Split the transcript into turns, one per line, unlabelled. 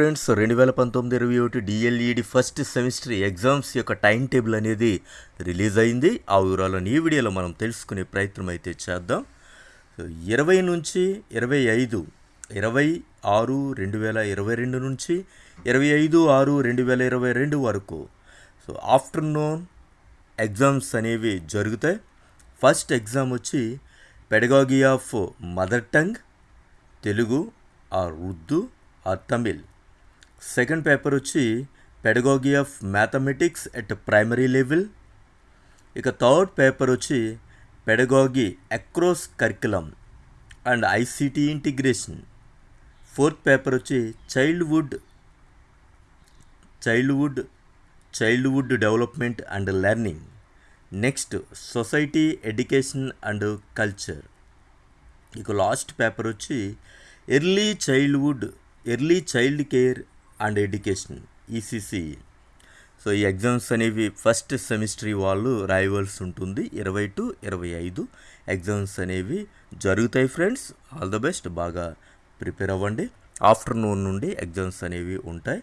Friends రెండు వేల పంతొమ్మిది ఇరవై ఒకటి డిఎల్ఈడి ఫస్ట్ సెమిస్టర్ ఎగ్జామ్స్ యొక్క టైం టేబుల్ అనేది రిలీజ్ అయింది. ఆ వివరాలను ఈ వీడియోలో మనం తెలుసుకునే ప్రయత్నం అయితే చేద్దాం. సో ఇరవై నుంచి ఇరవై ఐదు ఇరవై ఆరు రెండు వేల ఇరవై రెండు నుంచి ఇరవై ఐదు ఆరు రెండు వేల ఇరవై రెండు వరకు. సో ఆఫ్టర్నూన్ ఎగ్జామ్స్ అనేవి జరుగుతాయి. ఫస్ట్ ఎగ్జామ్ వచ్చి pedagogy of mother tongue Telugu or Urdu or Tamil. Second paper వచ్చి pedagogy of mathematics at primary level. ఇక థర్డ్ పేపర్ వచ్చి pedagogy across curriculum and ICT integration. Fourth paper వచ్చి childhood childhood childhood development and learning. Next society education and culture. ఇక last paper వచ్చి early childhood early child care and education ECCE so ఈ exams అనేవి first semester వాళ్ళు రాయవలసి ఉంటుంది. ఇరవై to ఇరవై ఐదు ఎగ్జామ్స్ అనేవి జరుగుతాయి ఫ్రెండ్స్. All the best. బాగా ప్రిపేర్ అవ్వండి. ఆఫ్టర్నూన్ నుండి ఎగ్జామ్స్ అనేవి ఉంటాయి.